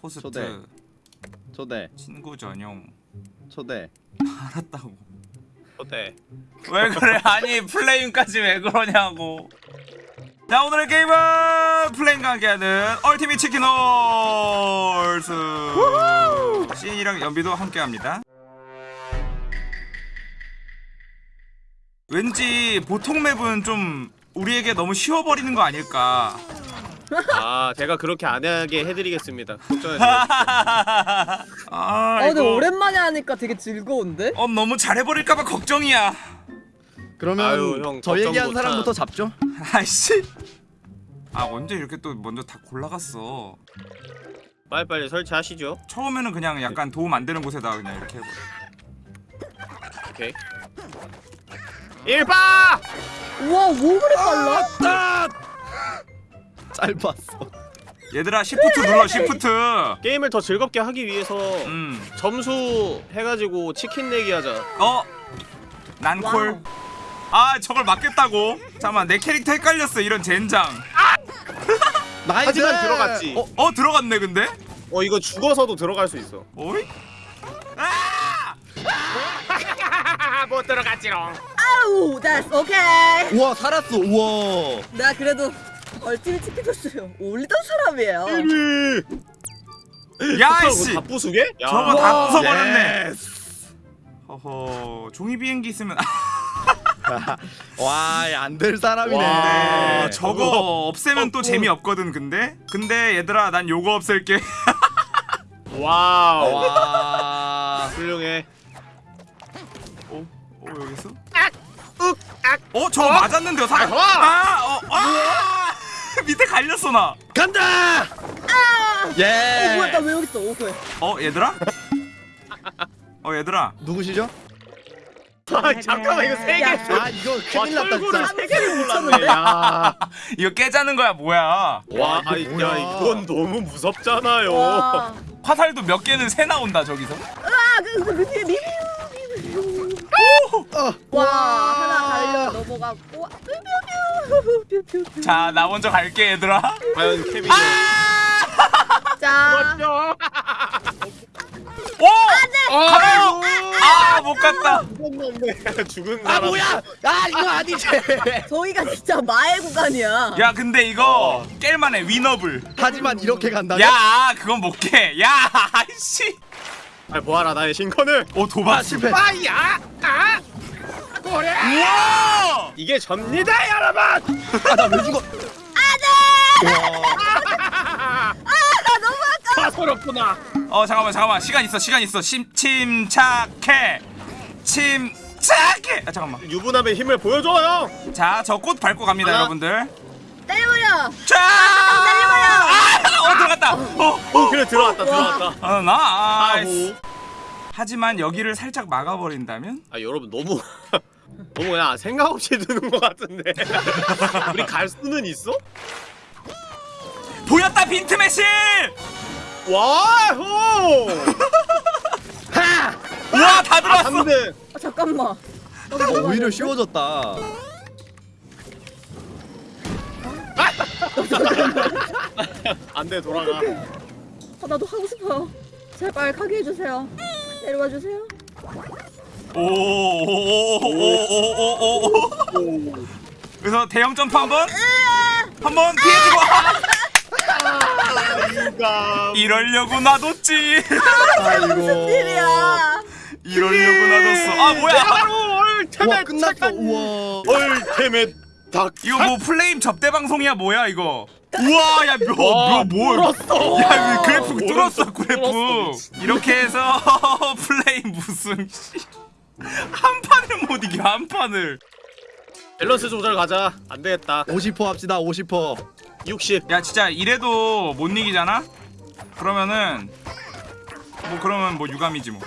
포스트 초대. 초대. 친구 전용. 초대. 알았다고. 어때? 왜 그래? 아니 플레임까지 왜 그러냐고. 자 오늘의 게임은 플레임과 함께하는 Ultimate Chicken Horse. 씬이랑 연비도 함께합니다. 왠지 보통 map은 좀 우리에게 너무 쉬워버리는 거 아닐까 아 제가 그렇게 안 하게 해드리겠습니다. 걱정하지 마. 아아 근데 이거 오랜만에 하니까 되게 즐거운데? 어 너무 잘해버릴까봐 걱정이야 그러면 아유, 형, 저 얘기한. 사람부터 잡죠 아이씨 아 언제 이렇게 또 먼저 다 골라갔어 빨리빨리 설치하시죠. 처음에는 그냥 약간 도움 안 되는 곳에다 그냥 이렇게 해버려 오케이. 일바! 우와 뭐 그래 빨라? 아! 짧았어 얘들아 시프트 눌러 시프트 게임을 더 즐겁게 하기 위해서 음. 점수 해가지고 치킨 내기 하자. 어? 난 call 아 저걸 막겠다고? 잠깐만 내 캐릭터 헷갈렸어 이런 젠장 nice 하지만 들어갔지. 어? 어 들어갔네 근데? 어 이거 죽어서도 들어갈 수 있어. 어이? 아! 못 들어갔지롱. 아우 that's okay 우와 살았어 우와 내가 그래도 얼티밋 치킨 토스 올리던 사람이에요 1위. 야이씨 다 부수게? 야. 저거 다 와. 부숴버렸네 허허 종이 비행기 있으면 와안 될 사람이네 와, 네, 저거 없애면 또 어, 어. 재미없거든 근데? 근데 얘들아 난 요거 없앨게 와우. 와 훌륭해. 어? 어 여기서? 윽! 악! 어? 저거 맞았는데요 사람 아하! 아! 어! 아! 밑에 갈렸어 나 간다 어예 뭐야 나왜 여기 있어 오케이 어 얘들아? 어 얘들아 누구시죠? 아 잠깐만 이거 세 개. 야. 아 이거 큰일 났다 철구를 진짜 세 개를 몰랐네. 야. 이거 깨자는 거야 뭐야 와, 아이, 이거 뭐야. 야 이건 너무 무섭잖아요. 와 화살도 몇 개는 새 나온다 저기서 아, 그, 그, 그, 뒤에 미 어. 와, 하나 넘어갔고. 뾰뾰뾰. 자 나 먼저 갈게 얘들아 과연 케빈이 자, 그렇죠. 오! 가요! 아 못 갔다 죽은 아 사람. 뭐야 아 이거 아니지 저희가 진짜 마의 구간이야. 야 근데 이거 깰만 해 위너블 하지만 이렇게 간다면 야 그건 못 깨 야 아이씨 아 뭐하라 나의 신컨을. 오아 도박 실패 아 야! 아! 고래! 우와 이게 접니다 여러분. 아나 왜 죽어 아, 너무 아까. 사서럽구나. 어 잠깐만 잠깐만 시간 있어 시간 있어 심, 침착해 침착해 아 잠깐만 유부남의 힘을 보여줘요. 자저 꽃 밟고 갑니다 하나. 여러분들 때려버려. 자 아, 어 들어갔다 어, 오 그래 들어왔다 들어왔다. 어 나이스. 하지만 여기를 살짝 막아버린다면 아 여러분 너무 그냥 생각 없이 드는 것 같은데. 우리 갈 수는 있어? 보였다 빈트 매실 와! 호! 다아 들어왔어 3등. 아, 잠깐만. 어, 오히려 쉬워졌다 안돼 돌아가. 아, 나도 하고 싶어요. 제발 가게 해주세요. 내려와 주세요. 오오오오오오오오. 그래서 대형 점프 한번? 한번 피해주고. 인간. 이러려고 놔뒀지. 아이고. 일이야. 이러려고 놔뒀어. 아 뭐야? 얼 테멧 끝났어. 우와. 얼 테멧 닭. 이거 뭐 플레임 접대 방송이야 뭐야 이거? 우와 와, 야뭐뭐. 뚫었어. 야 그래프 뚫었어 뚫었어, 그래프. 뚫었어. 이렇게 해서 플레임 무슨 씨. 한 판을 못 이겨 한 판을 밸런스 조절 가자. 안 되겠다. 50% 합시다 50% 60. 야 진짜 이래도 못 이기잖아? 그러면은 뭐 그러면 뭐 유감이지 뭐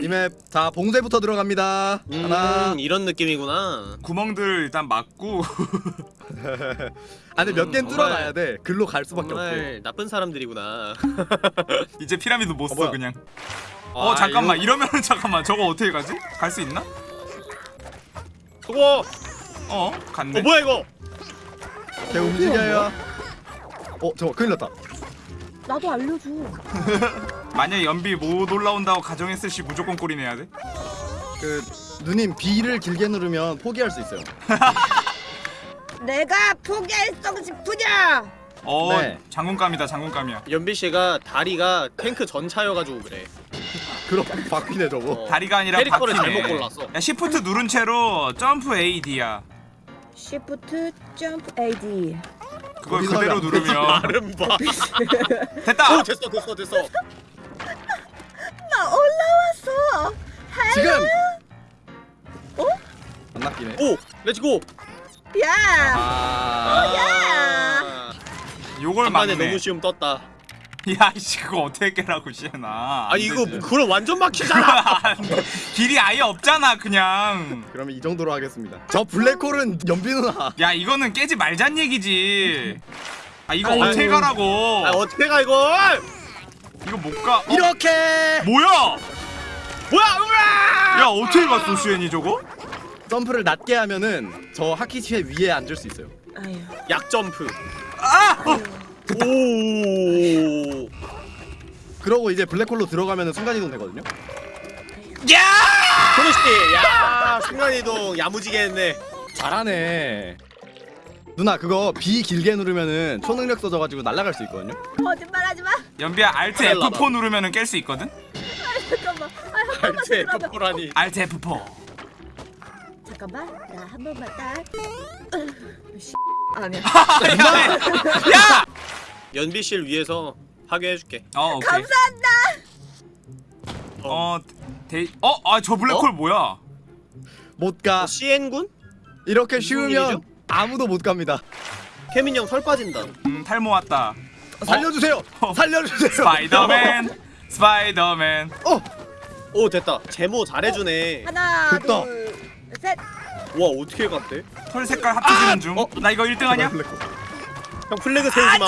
이맵 자 봉쇄부터 들어갑니다 하나 음, 이런 느낌이구나. 구멍들 일단 막고 아 근데 몇 개는 정말- 뚫어놔야 돼 글로 갈 수밖에 없대 정말 나쁜 사람들이구나. 이제 피라미드 못써 뭐야? 그냥 어 아, 잠깐만 이거- 이러면은 잠깐만 저거 어떻게 가지? 갈 수 있나? 그거. 어 갔네 어 뭐야 이거? 걔 움직여요 어 저거 큰일 났다 나도 알려줘. 만약에 연비 못 올라온다고 가정했을 시 무조건 골인해야 돼? 그 누님 B를 길게 누르면 포기할 수 있어요. 내가 포기했어 싶으냐? 어 네. 장군감이다 장군감이야 연비 씨가 다리가 탱크 전차여가지고 그래. 그럼 바퀴네 저거. 어. 다리가 아니라 캐릭터를 바퀴네. 잘못 골랐어. 야 Shift 누른 채로 점프 A D야 Shift 점프 AD. 그걸 어디서 그대로 안 누르면 발음 봐. 됐다 오 됐어 됐어 됐어. 나 올라왔어. 지금 어? 안 낚이네. 오 let's go. 야. 아. 야. 요걸 막네 너무 쉬움 떴다. 야 이씨 그거 어떻게 깨라고 시에나 아니 이거 그럼 완전 막히잖아. 길이 아예 없잖아 그냥 그러면 이 정도로 하겠습니다. 저 블랙홀은 연비 누나. 야 이거는 깨지 말잔 얘기지 아 이거 아이고. 어떻게 가라고 아 어떻게 가 이걸? 이거 못가 어? 이렇게 뭐야 뭐야 으아! 야 어떻게 갔어 수현이 저거 점프를 낮게 하면은 저 하키치의 위에 앉을 수 있어요. 아유. 약 점프. 아 어. 오. 그러고 이제 블랙홀로 들어가면은 순간 이동 되거든요. 야 소니씨, 야 순간 이동 야무지게 했네. 잘하네. 누나 그거 B 길게 누르면은 초능력 써져가지고 날아갈 수 있거든요. 거짓말하지 마. 연비야 Alt 잘라봐. F4 누르면은 깰 수 있거든 잠깐만. 아, 한 번만 알체 들어봐. F4라니. Alt F4 잠깐만. 나 한 번만 딱. 씨. 아니 야. 야! 연비 씨를 위해서 파괴해줄게. 어 오케이 감사한다. 어 데... 어? 아저 블랙홀 어? 뭐야 못 가. 시엔군? 이렇게 쉬우면 일이죠? 아무도 못 갑니다. 케민 형털 빠진다. 음 탈모 왔다 살려주세요. 어. 살려주세요. 스파이더맨 스파이더맨 어. 오 됐다. 제모 잘해주네. 하나, 됐다. 둘, 셋. 와 어떻게 갔대? 털 색깔 합쳐지는 중 어? 나 이거 1등 하냐? 블랙홀. 형 flag 세우지 마.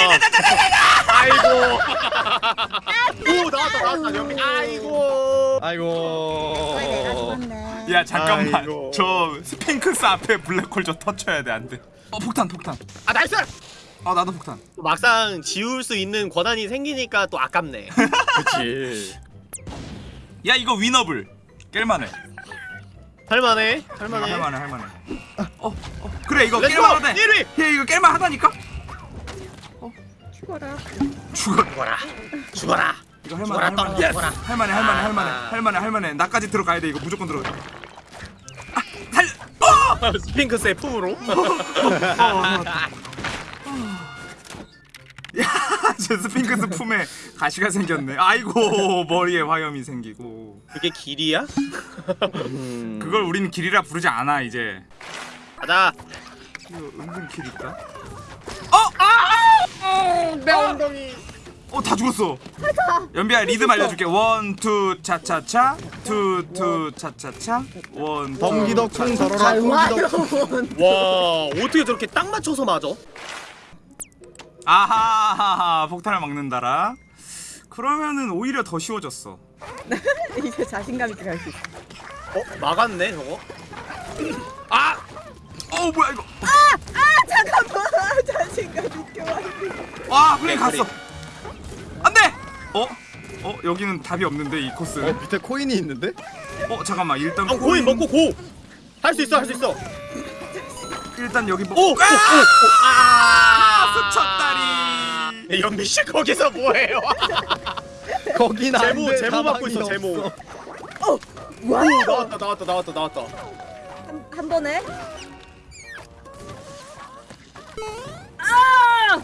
아이고. 오 나왔다 나왔다 연비. 아이고. 아이고. 아. 야 잠깐만 아이고. 저 스핑크스 앞에 블랙홀 저 터쳐야 돼 안 돼 어 폭탄 폭탄 아 나이스. 어 나도 폭탄 막상 지울 수 있는 권한이 생기니까 또 아깝네. 그치. 야 이거 winnable 깰만해 할만해. 할만해. 할만해 할만해 어, 어 그래 이거! 깰만하다 1위! 야 이거 깰만하다니까? 죽어라. 죽어 죽어라. 죽어라. 이거 할만해 할만해 떨어져 죽어라. 할만해 할만해 할만해 아. 할만해 할만해 나까지 들어가야 돼 이거 무조건 들어가 아 살! 어! 스핑크스의 품으로. 야저 스핑크스 품에 가시가 생겼네 아이고 머리에 화염이 생기고 그게 길이야? 음. 그걸 우리는 길이라 부르지 않아 이제 가자. 이거 은근 길 있다 내 엉덩이. 어 다 죽었어 연비야 리듬 알려줄게 one two 차차차 two two 차차차 one two 덩기덕쿵 더러러. 달와요. 와 어떻게 저렇게 딱 맞춰서 맞아? 아하하하 폭탄을 막는다라 그러면은 오히려 더 쉬워졌어 이제 자신감 있게 갈수 있어. 어 막았네 저거. 아! 어 뭐야 이거 아 잠깐만. 자신감 있게 와. 와 그래 갔어 안돼 어? 어 여기는 답이 없는데 이어 코스는 밑에 코인이 있는데? 어 잠깐만 일단 형 고인 먹고 고. 할 수 있어 할 수 있어. 일단 여기 먹 오! 오! 오! 아 아! 스쳤다리 연비 씨 거기서 뭐해요? 거긴 안 제모 돼, 제모 받고 있어 제모. 없어. 와. 오 나왔다 나왔다 나왔다 나왔다. 한, 한 번에.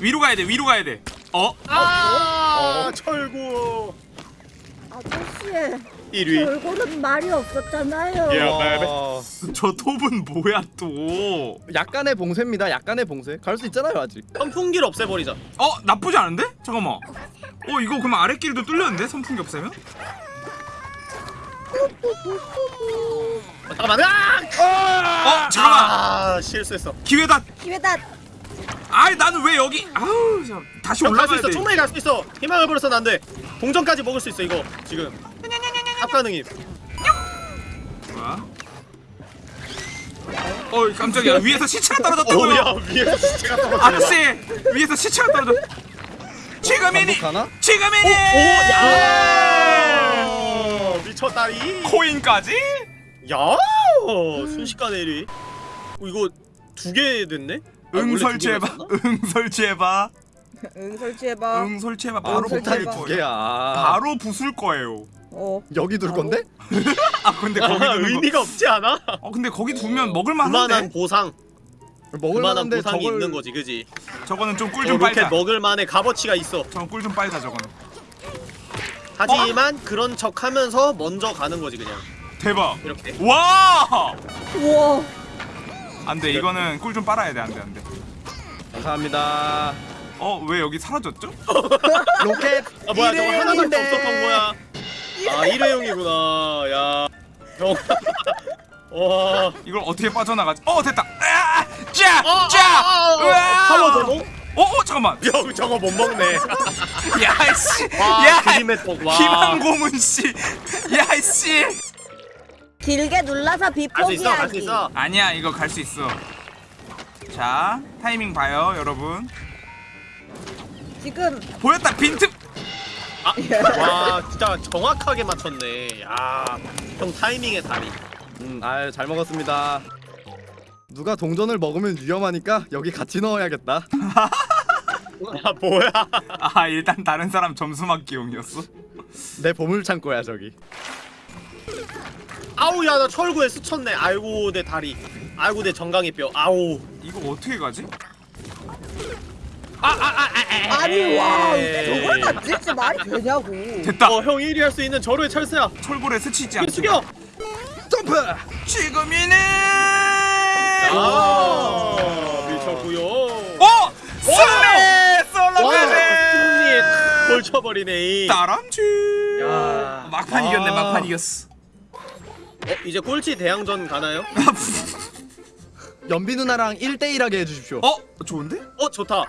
위로 가야 돼 위로 가야 돼 어? 아 철구. 아저씨. 1위. 얼굴은 말이 없었잖아요. 예. 와, 저 톱은 뭐야 또 약간의 봉쇄입니다. 약간의 봉쇄. 갈 수 있잖아요 아직. 선풍기를 없애버리자. 어? 나쁘지 않은데? 잠깐만 어 이거 그럼 아랫길도 뚫렸는데? 선풍기 없애면? 어, 잠깐만. 아! 어? 잠깐만 아 실수했어. 기회다 기회다. 아이 나는 왜 여기 아우 참. 다시 올라가야 있어. 돼 충분히 갈수 있어. 희망을 버려서는 안 돼. 동전까지 먹을 수 있어 이거 지금. 합가능임. 뭐야? 어이 깜짝이야 위에서 시체가 떨어졌다고요 오야 위에서 시체가 떨어져. 아저씨 위에서 시체가 떨어져 지금이니 반복하나? 지금이니 오, 야! 미쳤다리. 코인까지 야! 순식간에 1위. 어, 이거 두 개 됐네? 아, 응 설치해봐? 응 설치해봐 응 설치해봐. 응 설치해봐 아 바로 폭탄이 부술 두 거예요 개야 바로 부술 거예요 어. 여기 둘 건데? 아 근데 거기 아, 두는 거 의미가 없지 않아? 어 근데 거기 두면 먹을만 그만한 보상, 먹을 그만한 만한데 보상이 저걸 있는 거지, 그지? 저거는 좀꿀 어, 좀 빨자 먹을 만의 값어치가 있어. 저건 꿀좀 빨자 저거는 하지만 그런 척하면서 먼저 가는 거지 그냥. 대박 이렇게. 와 우와. 안돼 이거는 꿀 좀 빨아야 돼 안돼 안돼 감사합니다 어 왜 여기 사라졌죠? 로켓 아 뭐야 저거 하나밖에. 없었던 거야. 아 일회용이구나. 야. 형. 와. 이걸 어떻게 빠져나가지? 어 됐다 아, 짜! 어, 짜! 어, 어, 어. 어, 어 잠깐만 형 저거 못 먹네. 야씨 와 야. 김한고문 씨 야씨 길게 눌러서 비 갈수 있어 갈수 포기하기. 있어. 아니야 이거 갈 수 있어 자 타이밍 봐요 여러분 지금 보였다 빈틈 와 진짜 정확하게 맞췄네. 야. 형 타이밍의 달인. 음, 아유 잘 먹었습니다 누가 동전을 먹으면 위험하니까 여기 같이 넣어야겠다 아 뭐야? 아 일단 다른 사람 점수 맞기용이었어 내 보물 창고야 저기 아우 야 나 철구에 스쳤네. 아이고 내 다리. 아이고 내 정강이 뼈. 아우. 이거 어떻게 가지? 아니 와 저걸 맞지? 진짜 말이 되냐고. 됐다 어 형 1위 할 수 있는 절호의 철새야. 철골에 스치지 않게 숙여. 점프! 지금이네 아 미쳤구요. 어! 승리! 솔로까지! 승리에 걸쳐버리네. 따람쥐 야. 막판 아. 이겼네 막판 이겼어 어, 이제 꼴찌 대항전 가나요? 연비 누나랑 1대1 하게 해주십시오 어? 좋은데? 어 좋다.